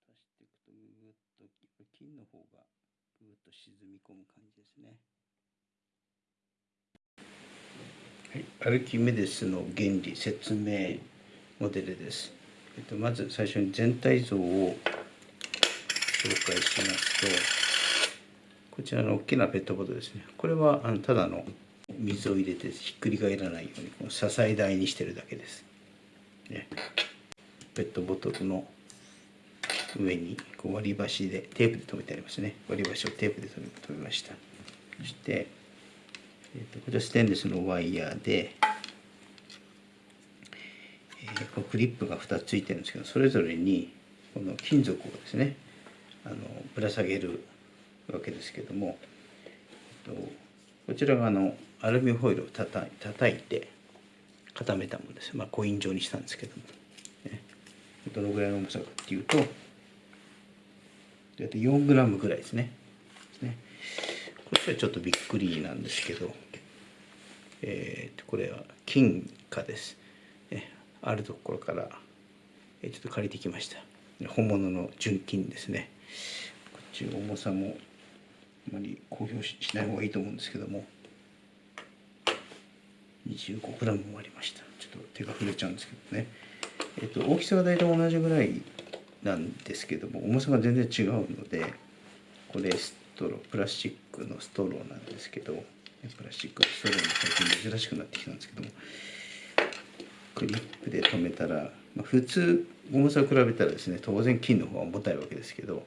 足していくとぐっと金の方がぐっと沈み込む感じですね。はい、アルキメデスの原理説明モデルです。えっと、まず最初に全体像を紹介しますとこちらの大きなペットボトルですねこれはあのただの水を入れてひっくり返らないようにこの支え台にしてるだけです、ね、ペットボトルの上にこう割り箸でテープで留めてありますね。割り箸をテープで留めました。そして、えーと、こちらステンレスのワイヤーで、えー、このクリップが2つついてるんですけどそれぞれにこの金属をですねあのぶら下げるわけですけども、えっと、こちらがあのアルミホイルをたた叩いて固めたものです、まあ、コイン状にしたんですけども、ね、どのぐらいの重さかっていうと大体4グラムぐらいですね。ね。こっちはちょっとびっくりなんですけど、えー、これは金貨です、ね、あるところからちょっと借りてきました。本物の純金ですね。こっち重さもあまり公表しない方がいいと思うんですけども。25g もありました。ちょっと手が触れちゃうんですけどね。えっと大きさが大体同じぐらいなんですけども重さが全然違うのでこれストロープラスチックのストローなんですけどプラスチックストローも最近珍しくなってきたんですけどもクリップで留めたら、まあ、普通重さを比べたらですね当然金の方が重たいわけですけど、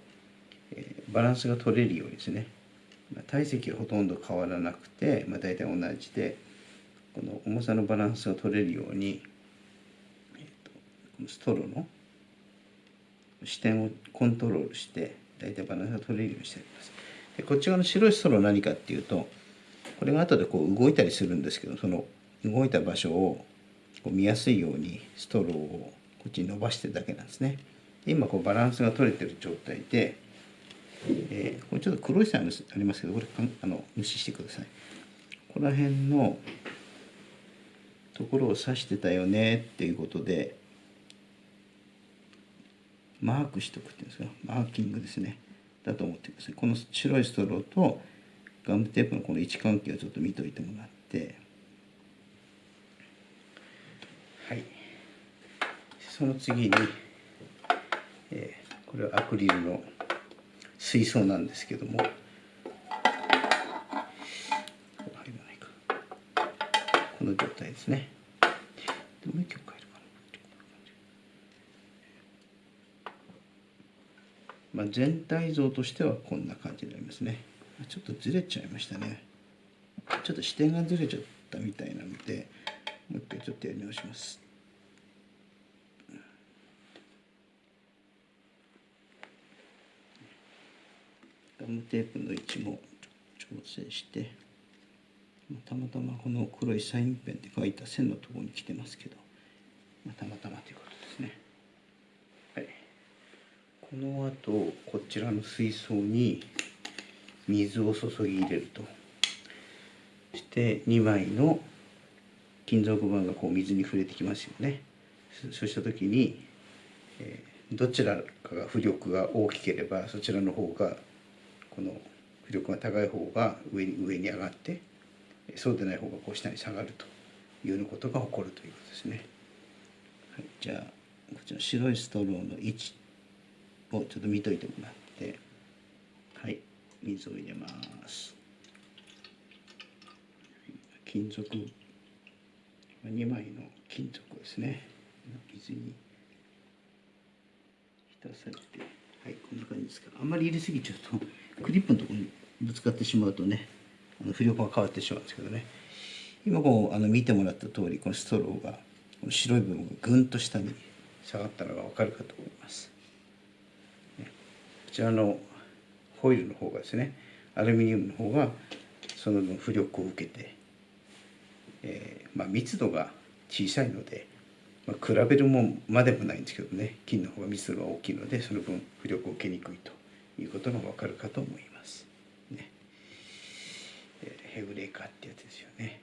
えー、バランスが取れるようにですね、まあ、体積はほとんど変わらなくて、まあ、大体同じでこの重さのバランスが取れるように、えーと、このストローの視点をコントロールして大体バランスが取れるようにしてあります。でこっち側の白いストロー何かっていうとこれが後でこう動いたりするんですけどその動いた場所をこう見やすいようにストローをこっちに伸ばしてるだけなんですね。今こうバランスが取れてる状態で、えー、これちょっと黒い線ありますけどこれあの無視してください。ここら辺のところを指してたよねっていうことでマークしとくっていうんですか？マーキングですね。だと思ってください。この白いストローとガムテープのこの位置関係をちょっと見といてもらって。はい。その次に、えー、これはアクリルの水槽なんですけども。この状態ですね。でもう一曲かなまあ全体像としてはこんな感じになりますね。ちょっとずれちゃいましたね。ちょっと視点がずれちゃったみたいなのでもう一回ちょっとやり直します。ガムテープの位置も調整してたまたまこの黒いサインペンで書いた線のところに来てますけど、ま、たまたまということですね。はい、この後こちらの水槽に水を注ぎ入れるとそして2枚の金属板がこう水に触れてきますよね。そうした時に、どちらかが浮力が大きければそちらの方がこの浮力が高い方が上に上に上がってそうでない方がこう下に下がるというようなことが起こるということですね。はい、じゃあこちら白いストローの位置をちょっと見といてもらってはい水を入れます。金属2枚の金属ですね。水に浸されてはいこんな感じですか。あんまり入れすぎちゃうとクリップのところにぶつかってしまうとねあの浮力が変わってしまうんですけどね。今こうあの見てもらった通りこのストローがこの白い部分がぐんと下に下がったのが分かるかと思います、ちらのホイルの方がですねアルミニウムの方がその分浮力を受けて、えー、まあ、密度が小さいので、まあ、比べるもまでもないんですけどね金の方が密度が大きいのでその分浮力を受けにくいということが分かるかと思います。ね、ヘブレーカーってやつですよね。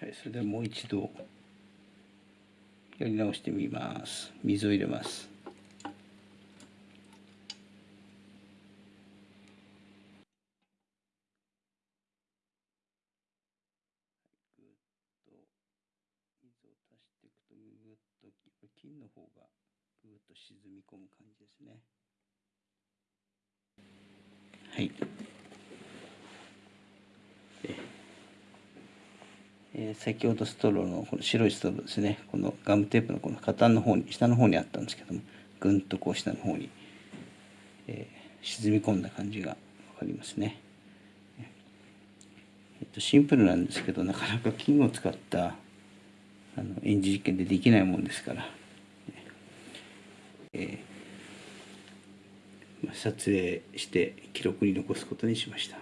はい、それではもう一度やり直してみます。水を入れます。足していくとぐっと金の方がぐぐっと沈み込む感じですね。はい。えー、先ほどストローのこの白いストローですね。このガムテープのこの下端の方に下の方にあったんですけどもぐんとこう下の方に、えー、沈み込んだ感じが分かりますね、えっと、シンプルなんですけどなかなか金を使ったあの演じ実験でできないもんですから、えーまあ、撮影して記録に残すことにしました。